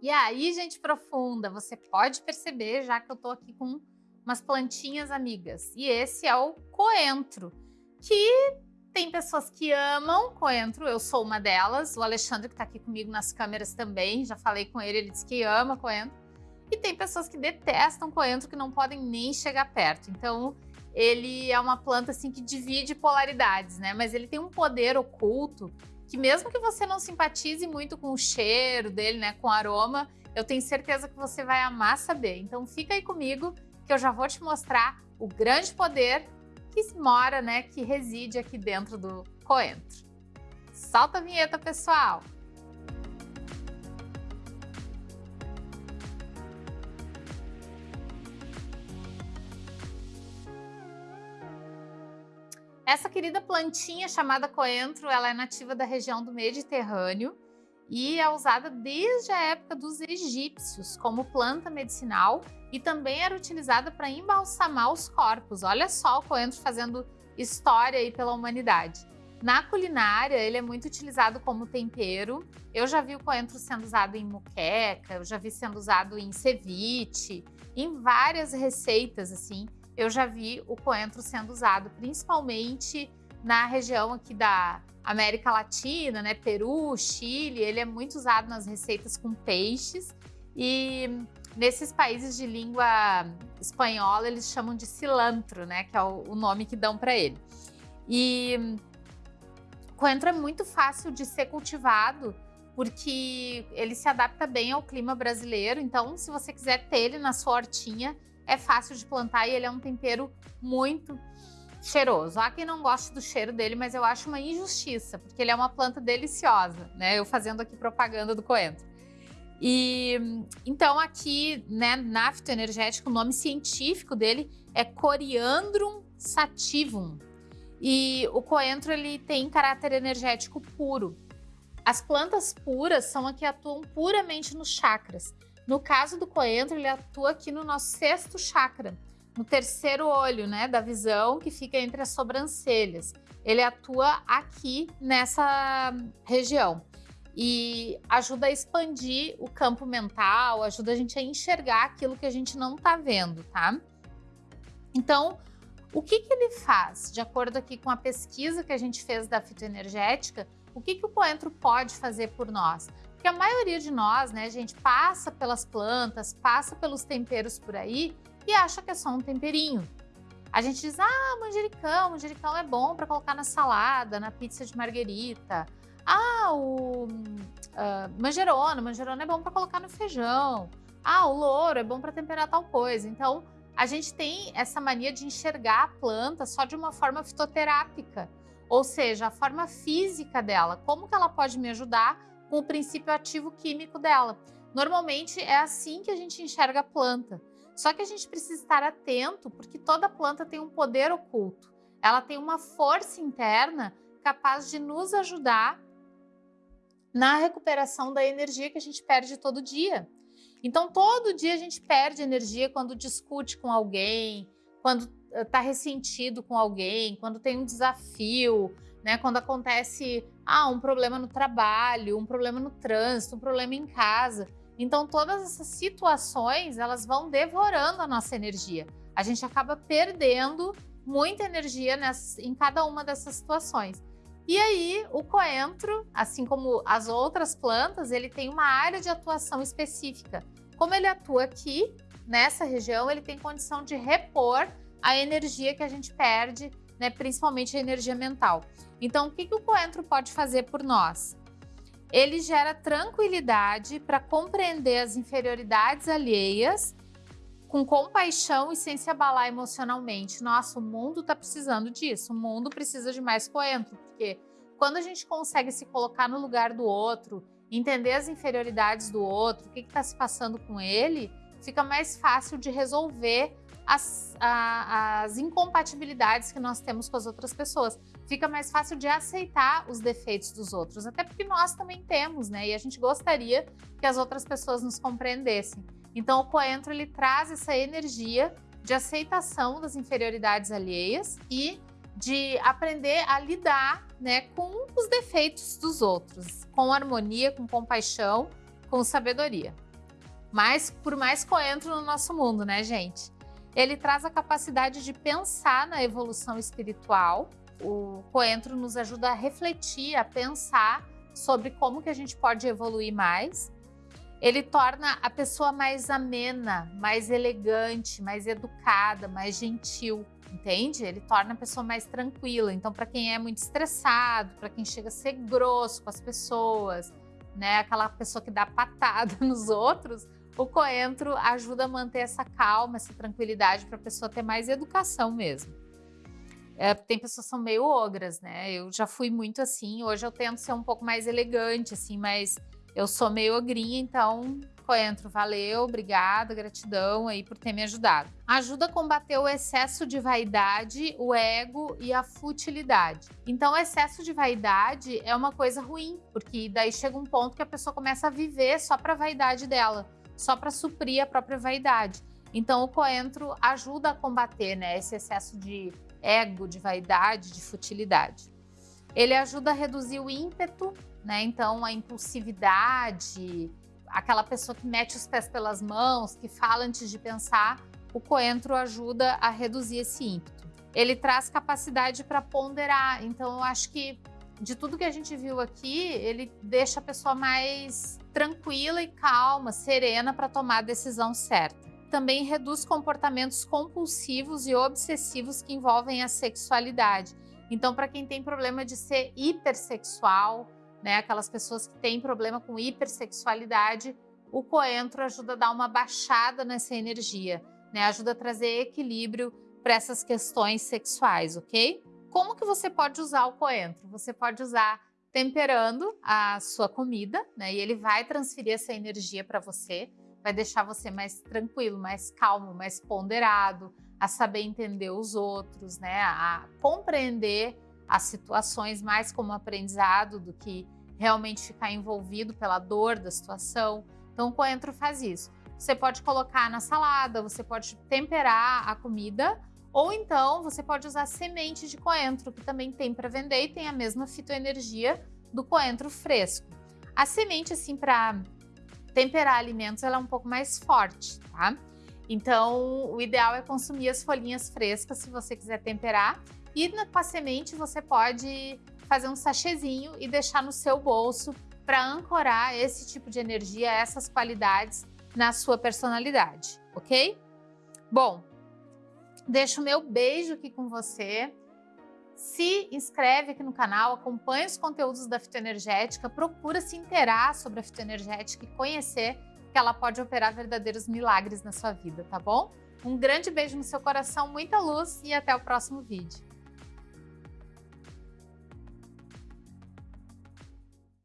E aí, gente profunda, você pode perceber já que eu tô aqui com umas plantinhas amigas. E esse é o coentro, que tem pessoas que amam coentro, eu sou uma delas. O Alexandre que tá aqui comigo nas câmeras também, já falei com ele, ele disse que ama coentro. E tem pessoas que detestam coentro, que não podem nem chegar perto. Então, ele é uma planta assim que divide polaridades, né? Mas ele tem um poder oculto que mesmo que você não simpatize muito com o cheiro dele, né, com o aroma, eu tenho certeza que você vai amar saber. Então fica aí comigo que eu já vou te mostrar o grande poder que mora, né, que reside aqui dentro do coentro. Solta a vinheta, pessoal! Essa querida plantinha chamada coentro, ela é nativa da região do Mediterrâneo e é usada desde a época dos egípcios como planta medicinal e também era utilizada para embalsamar os corpos. Olha só o coentro fazendo história aí pela humanidade. Na culinária, ele é muito utilizado como tempero. Eu já vi o coentro sendo usado em muqueca, eu já vi sendo usado em ceviche, em várias receitas assim eu já vi o coentro sendo usado, principalmente na região aqui da América Latina, né, Peru, Chile, ele é muito usado nas receitas com peixes. E nesses países de língua espanhola eles chamam de cilantro, né, que é o, nome que dão para ele. E coentro é muito fácil de ser cultivado porque ele se adapta bem ao clima brasileiro, então se você quiser ter ele na sua hortinha, é fácil de plantar e ele é um tempero muito cheiroso. Há quem não goste do cheiro dele, mas eu acho uma injustiça, porque ele é uma planta deliciosa, né? Eu fazendo aqui propaganda do coentro. E então aqui, né, na fitoenergética, o nome científico dele é Coriandrum sativum. E o coentro ele tem caráter energético puro. As plantas puras são as que atuam puramente nos chakras. No caso do coentro, ele atua aqui no nosso sexto chakra, no terceiro olho, né, da visão, que fica entre as sobrancelhas. Ele atua aqui nessa região e ajuda a expandir o campo mental, ajuda a gente a enxergar aquilo que a gente não está vendo, tá? Então, o que, que ele faz? De acordo aqui com a pesquisa que a gente fez da fitoenergética, o que, que o coentro pode fazer por nós? Porque a maioria de nós, né, gente, passa pelas plantas, passa pelos temperos por aí e acha que é só um temperinho. A gente diz, ah, manjericão, manjericão é bom para colocar na salada, na pizza de marguerita. Ah, o uh, manjerona, manjerona é bom para colocar no feijão. Ah, o louro é bom para temperar tal coisa. Então, a gente tem essa mania de enxergar a planta só de uma forma fitoterápica, ou seja, a forma física dela, como que ela pode me ajudar com o princípio ativo químico dela. Normalmente é assim que a gente enxerga a planta. Só que a gente precisa estar atento porque toda planta tem um poder oculto. Ela tem uma força interna capaz de nos ajudar na recuperação da energia que a gente perde todo dia. Então, todo dia a gente perde energia quando discute com alguém, quando está ressentido com alguém, quando tem um desafio, né? Quando acontece ah, um problema no trabalho, um problema no trânsito, um problema em casa. Então todas essas situações, elas vão devorando a nossa energia. A gente acaba perdendo muita energia nessa, em cada uma dessas situações. E aí, o coentro, assim como as outras plantas, ele tem uma área de atuação específica. Como ele atua aqui, nessa região, ele tem condição de repor a energia que a gente perde né, principalmente a energia mental. Então, o que, que o coentro pode fazer por nós? Ele gera tranquilidade para compreender as inferioridades alheias com compaixão e sem se abalar emocionalmente. Nossa, o mundo está precisando disso, o mundo precisa de mais coentro, porque quando a gente consegue se colocar no lugar do outro, entender as inferioridades do outro, o que está se passando com ele, fica mais fácil de resolver as, a, as incompatibilidades que nós temos com as outras pessoas. Fica mais fácil de aceitar os defeitos dos outros, até porque nós também temos, né? E a gente gostaria que as outras pessoas nos compreendessem. Então o coentro ele traz essa energia de aceitação das inferioridades alheias e de aprender a lidar né, com os defeitos dos outros, com harmonia, com compaixão, com sabedoria. Mas por mais coentro no nosso mundo, né, gente? Ele traz a capacidade de pensar na evolução espiritual. O coentro nos ajuda a refletir, a pensar sobre como que a gente pode evoluir mais. Ele torna a pessoa mais amena, mais elegante, mais educada, mais gentil, entende? Ele torna a pessoa mais tranquila. Então, para quem é muito estressado, para quem chega a ser grosso com as pessoas, né, aquela pessoa que dá patada nos outros, o coentro ajuda a manter essa calma, essa tranquilidade para a pessoa ter mais educação mesmo. É, tem pessoas que são meio ogras, né? Eu já fui muito assim, hoje eu tento ser um pouco mais elegante, assim, mas eu sou meio ogrinha, então coentro, valeu, obrigada, gratidão aí por ter me ajudado. Ajuda a combater o excesso de vaidade, o ego e a futilidade. Então, o excesso de vaidade é uma coisa ruim, porque daí chega um ponto que a pessoa começa a viver só para vaidade dela, só para suprir a própria vaidade. Então, o coentro ajuda a combater né, esse excesso de ego, de vaidade, de futilidade. Ele ajuda a reduzir o ímpeto, né? Então, a impulsividade, aquela pessoa que mete os pés pelas mãos, que fala antes de pensar, o coentro ajuda a reduzir esse ímpeto. Ele traz capacidade para ponderar, então eu acho que de tudo que a gente viu aqui, ele deixa a pessoa mais tranquila e calma, serena para tomar a decisão certa. Também reduz comportamentos compulsivos e obsessivos que envolvem a sexualidade. Então, para quem tem problema de ser hipersexual, né, aquelas pessoas que têm problema com hipersexualidade, o coentro ajuda a dar uma baixada nessa energia, né, ajuda a trazer equilíbrio para essas questões sexuais, ok? Como que você pode usar o coentro? Você pode usar temperando a sua comida, né, e ele vai transferir essa energia para você, vai deixar você mais tranquilo, mais calmo, mais ponderado, a saber entender os outros, né, a compreender as situações mais como aprendizado do que realmente ficar envolvido pela dor da situação. Então o coentro faz isso. Você pode colocar na salada, você pode temperar a comida, ou então você pode usar semente de coentro, que também tem para vender e tem a mesma fitoenergia do coentro fresco. A semente, assim, para temperar alimentos, ela é um pouco mais forte, tá? Então, o ideal é consumir as folhinhas frescas se você quiser temperar e com a semente você pode fazer um sachêzinho e deixar no seu bolso para ancorar esse tipo de energia, essas qualidades na sua personalidade, ok? Bom, deixo o meu beijo aqui com você. Se inscreve aqui no canal, acompanha os conteúdos da fitoenergética, procura se inteirar sobre a fitoenergética e conhecer que ela pode operar verdadeiros milagres na sua vida, tá bom? Um grande beijo no seu coração, muita luz e até o próximo vídeo.